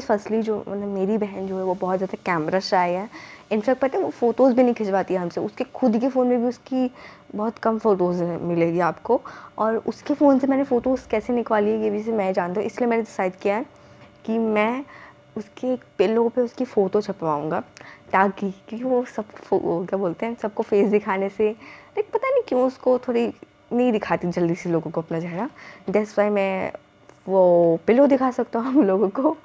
Firstly जो मतलब मेरी बहन जो है, वो बहुत ज़्यादा कैमरा शाय है। इनफैक्ट पता है, वो फ़ोटोज़ भी नहीं खिंचवाती है हमसे। उसके खुद के फ़ोन में भी उसकी बहुत कम फ़ोटोज़ मिलेगी आपको। और उसके फ़ोन से मैंने फ़ोटोज़ कैसे निकाली है, ये भी से मैं जानता हूँ। इसलिए मैंने डिसाइड किया है कि मैं उसके एक पिलो पे उसकी फ़ोटो छपवाऊँगा। ताकि, क्योंकि वो सब क्या बोलते हैं, सबको फेस दिखाने से लाइक पता नहीं क्यों उसको थोड़ी नहीं दिखाती जल्दी से लोगों को अपना चेहरा। दैट्स वाई मैं वो पिलो दिखा सकता हूँ हम लोगों को।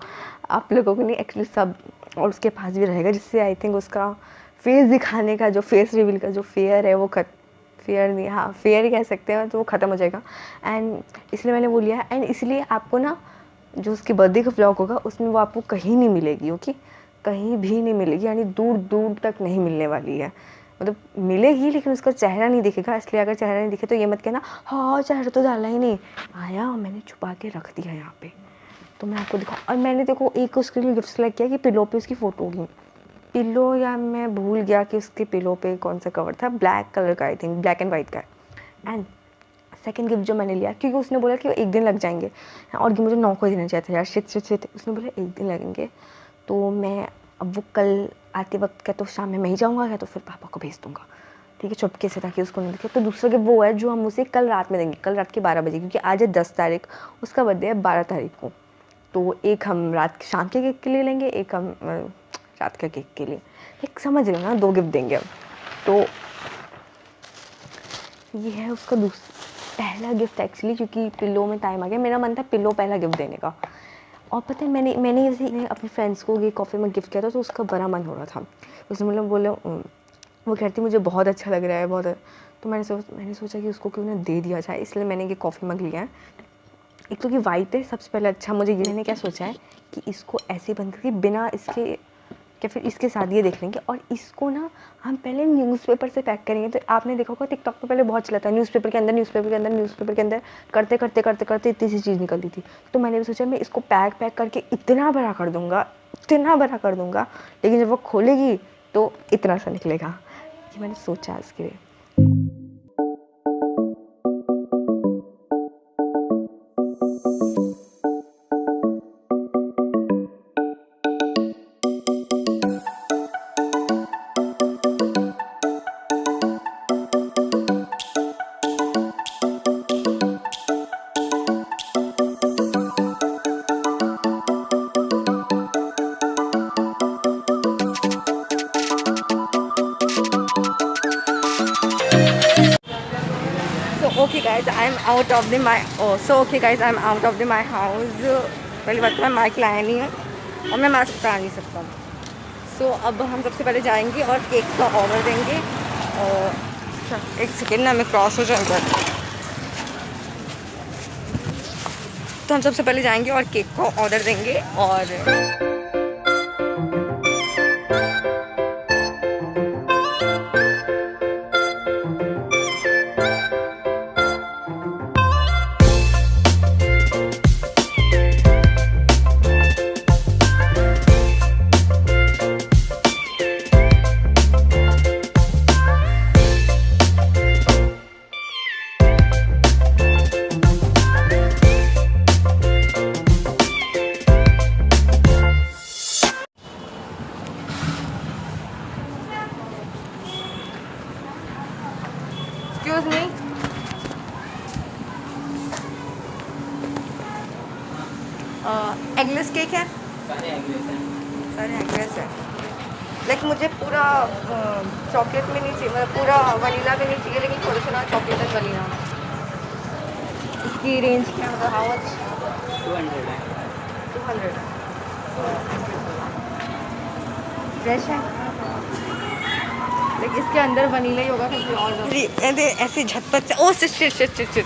आप लोगों को नहीं एक्चुअली सब, और उसके पास भी रहेगा, जिससे आई थिंक उसका फेस दिखाने का जो फेस रिवील का जो फेयर है, वो खत फेयर नहीं हाँ फेयर ही कह सकते हैं तो वो ख़त्म हो जाएगा। एंड इसलिए मैंने वो लिया। एंड इसलिए आपको ना जो उसके बर्थडे का ब्लॉग होगा, उसमें वो आपको कहीं नहीं मिलेगी ओके कहीं भी नहीं मिलेगी, यानी दूर दूर तक नहीं मिलने वाली है। मतलब मिलेगी, लेकिन उसका चेहरा नहीं दिखेगा, इसलिए अगर चेहरा नहीं दिखे तो ये मत कहना हाँ चेहरा तो डाला ही नहीं। आया और मैंने छुपा के रख दिया यहाँ पे। तो मैं आपको दिखाऊँ और मैंने देखो, एक उसके लिए गिफ्ट सेलेक्ट किया कि पिलो पे उसकी फ़ोटो होगी। पिलो या मैं भूल गया कि उसके पिलो पे कौन सा कवर था? ब्लैक कलर का I think black and white का। एंड सेकेंड गिफ्ट जो मैंने लिया, क्योंकि उसने बोला कि एक दिन लग जाएँगे। और कि मुझे नौ को देना चाहिए था यार शिट शिट शिट उसने बोला, एक दिन लगेंगे। तो मैं, अब वो कल आते वक्त क्या तो शाम में मैं ही जाऊँगा या तो फिर पापा को भेज दूँगा। ठीक है चुपके से ताकि उसको नहीं दिखे। तो दूसरा गिफ्ट वो है जो हम उसे कल रात में देंगे, कल रात के बारह बजे, क्योंकि आज है दस तारीख, उसका बर्थडे है बारह तारीख को। तो एक हम रात शाम के केक के लिए लेंगे, एक हम रात का केक के लिए। एक समझ रहे हो ना, दो गिफ्ट देंगे हम तो ये है उसका दूसरा पहला गिफ्ट एक्चुअली क्योंकि पिल्लो में टाइम आ गया। मेरा मन था पिल्लो पहला गिफ्ट देने का। और पता है, मैंने मैंने जैसे अपने फ्रेंड्स को ये कॉफ़ी में गिफ्ट किया था तो उसका बड़ा मन हो रहा था। उसने मतलब बोले वो कहती, मुझे बहुत अच्छा लग रहा है, बहुत तो मैंने सोच, मैंने सोचा कि उसको क्यों ना दे दिया जाए, इसलिए मैंने ये कॉफ़ी मग लिया है। एक तो कि वाइट है, सबसे पहले अच्छा मुझे ये, मैंने क्या सोचा है कि इसको ऐसे बंद करके बिना इसके या फिर इसके साथ ये देख लेंगे। और इसको ना हम पहले न्यूज़पेपर से पैक करेंगे। तो आपने देखा होगा टिकटॉक पे पहले बहुत चला था। न्यूज़पेपर के अंदर न्यूज़पेपर के अंदर न्यूज़पेपर के अंदर करते करते करते करते इतनी सी चीज़ निकलती थी। तो मैंने भी सोचा मैं इसको पैक पैक करके इतना बड़ा कर दूँगा, इतना बड़ा कर दूँगा, लेकिन जब वो खोलेगी तो इतना सा निकलेगा। ये मैंने सोचा इसके लिए। Guys, i'm out of the my oh so, okay, guys, i'm out of the my house. पहली बात तो मैं माइक लाया नहीं है और मैं मास्क पहन नहीं सकता सो अब हम सबसे पहले जाएँगे और केक का ऑर्डर देंगे और एक सेकेंड ना मैं क्रॉस हो जाऊँगा तो हम सबसे पहले जाएँगे और केक का ऑर्डर देंगे और Excuse me. एगलेस केक है? सारे एगलेस हैं। लेकिन मुझे पूरा चॉकलेट में नहीं चाहिए मतलब पूरा वनीला में नहीं चाहिए लेकिन थोड़ा सा ना चॉकलेट एंड वनीला इसकी रेंज क्या मतलब हाउ मच टू हंड्रेड है। टू हंड्रेड फ्रेश है? इसके अंदर वनीला ही होगा ऐसे झटपट से, ओ shit shit shit shit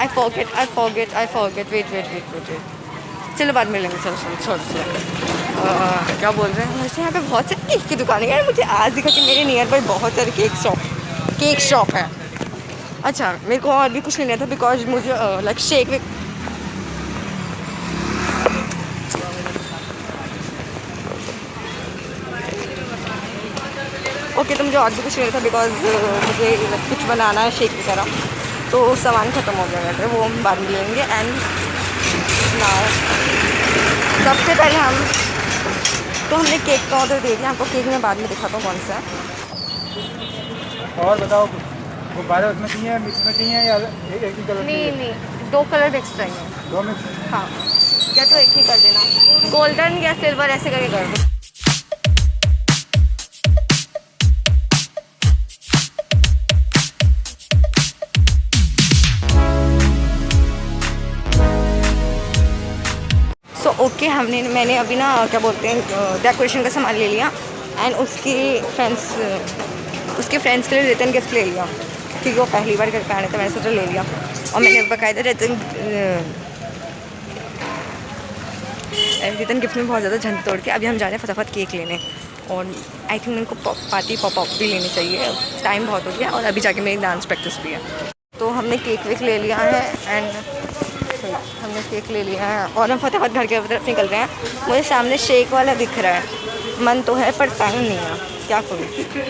I forget I forget I forget wait wait wait wait wait चलो, बाद में लेंगे। चलो चलो, छोड़ चलो क्या बोल रहे हैं? वैसे यहाँ पे बहुत सारी केक की दुकान हैं। मुझे आज दिखा कि मेरे नियर बाई बहुत सारे केक शॉप केक शॉप है। अच्छा मेरे को और भी कुछ लेना था बिकॉज़ मुझे लाइक शेक विक ओके तो मुझे और भी कुछ लेना था बिकॉज़ मुझे कुछ बनाना है शेक वगैरह। तो सामान ख़त्म हो गया मेरे वो हम बाद में लेंगे एंड ना सबसे पहले हम तो हमने केक का ऑर्डर दे दिया आपको केक में बाद में दिखाता हूँ कौन सा है। और बताओ गुब्बारे उसमें चाहिए मिक्स में चाहिए या एक ही कलर नहीं नहीं दो कलर मिक्स चाहिए। दो मिक्स हाँ क्या तो एक ही कर देना। गोल्डन या सिल्वर ऐसे करके कर दो। Okay, हमने मैंने अभी ना क्या बोलते हैं डेकोरेशन का सामान ले लिया एंड उसके फ्रेंड्स उसके फ्रेंड्स के लिए रिटर्न गिफ्ट ले लिया क्योंकि वो पहली बार करके आने थे मैंने सोचा ले लिया और मैंने बाकायदा रिटर्न रिटर्न गिफ्ट में बहुत ज़्यादा झंड तोड़ के अभी हम जा रहे हैं फटाफट केक लेने और आई थिंक उनको पार्टी पॉप भी लेनी चाहिए। टाइम बहुत हो गया और अभी जाके मेरी डांस प्रैक्टिस भी है। तो हमने केक वेक ले लिया है एंड हमने केक ले लिया है और हम फटाफट घर के तरफ़ निकल रहे हैं। मुझे सामने शेक वाला दिख रहा है। मन तो है, पर टाइम नहीं है। क्या करूँ?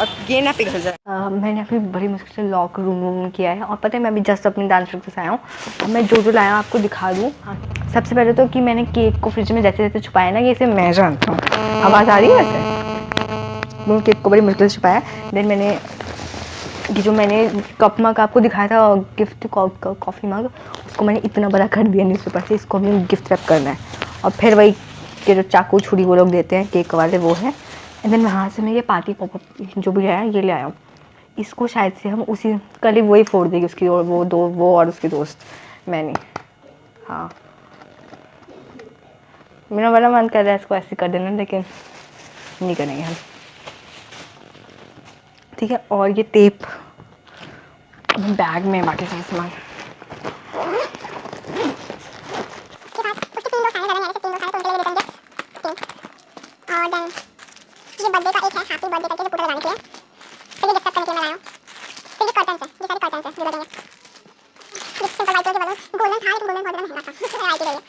और ये ना पिघल जाए। मैंने अभी बड़ी मुश्किल से लॉक रूम रूम किया है और पता है, मैं अभी जस्ट अपनी डांस प्रैक्टिस आया हूँ। मैं जो जो लाया आपको दिखा दूँ। सबसे पहले तो कि मैंने केक को फ्रिज में जैसे जैसे छुपाया ना, ये इसे मैं जानता हूँ। आवाज़ आ रही है वैसे? वो केक को बड़ी मुश्किल से छुपाया देन मैंने ये जो मैंने कप मग आपको दिखाया था गिफ्ट कॉफ़ी मग उसको मैंने इतना बड़ा कर दिया न्यूज़पेपर से, इसको हमें गिफ्ट रैप करना है। और फिर वही के जो चाकू छुरी वो लोग देते हैं केक वाले, वो है। एंड देन वहाँ से मैं ये पार्टी पॉप जो भी आया ये ले आया हूँ। इसको शायद से हम उसी, कल ही वही फोड़ देगी उसकी और वो दो, वो और उसकी दोस्त, मैंने। हाँ। मेरा बड़ा मन कर रहा है इसको ऐसे कर देना, लेकिन नहीं करेंगे हम। ठीक है, और ये टेप बैग में बाकी सारा सामान। ये बर्थडे का एक है हैप्पी बर्थडे करके जो लगाने के लिए फिर ये गिफ्ट करने के लिए हूँ। फिर ये ये सारे जो ये सिंपल वाइट बलून गोल्डन था लेकिन गोल्डन बहुत ज़्यादा महँगा था। वैरायटी रही है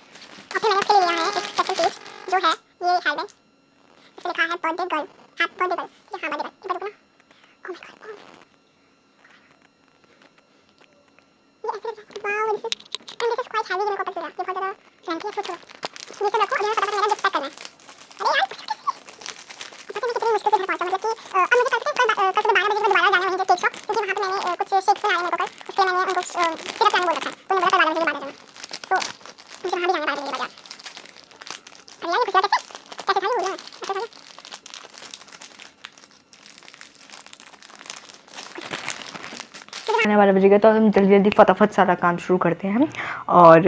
और फिर मैंने उसके लिए लिया है एक स्पेशल पीस जो है ये हेलमेट इसमें लिखा है birthday girl happy birthday girl ये हाँ बर्थडे गर्ल ये बर्थडे ना ओ माय गॉड ये ऐसे wow this is and this is quite heavy ये मेरे को पता चला ये बहुत ज़्यादा फ्रैंकी है छोटा ये सब रखो अभी मैं फटाफट मेरा गिफ्ट पैक करना है अरे यार मुश्किल से घर पहुँचा मतलब कि अब मुझे कल से कल कल सुबह बारह बजे मैं दोबारा जाना वहीं केक शॉप क्योंकि वहाँ कुछ शेक्स बनाए मेरे को कल मैंने उनको बोल रखा तो बोला कल बारह बजे बाद जाना तो मुझे वहाँ भी जाना बारह बजे बाद अरे यार ये कैसे कैसे है आने वाला बजेगा तो हम जल्दी जल्दी फटाफट सारा काम शुरू करते हैं और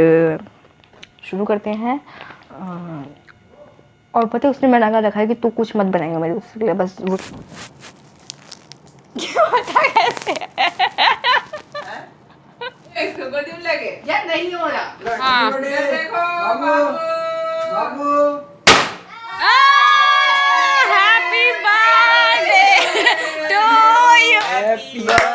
शुरू करते हैं। और पता है, उसने मना कर रखा है कि तू कुछ मत बनाएगा मेरे उसके लिए, बस वो लगे या नहीं हो रहा हाँ देखो बाबू बाबू happy birthday to you happy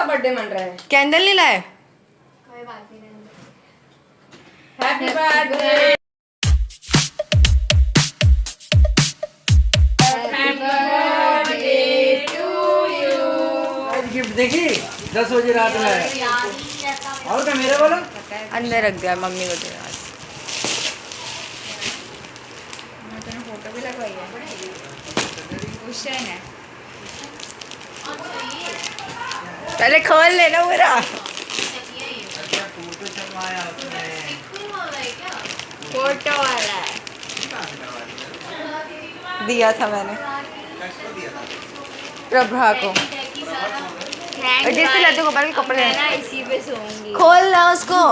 का बर्थडे मन रहा है। कैंडल नहीं लाए? हैप्पी बर्थडे आज गिफ्ट देखी? दस बजे रात में। और क्या मेरे बोलो? अंदर रख दिया मम्मी को दे आज फ़ोटो भी लगवाई है हुसैन है पहले खोल लेना मेरा फ़ोटो वाला है दिया था मैंने प्रभा को जिससे लड्डू गोपाल के कपड़े मैं ना इसी पे सोऊँगी खोल ना उसको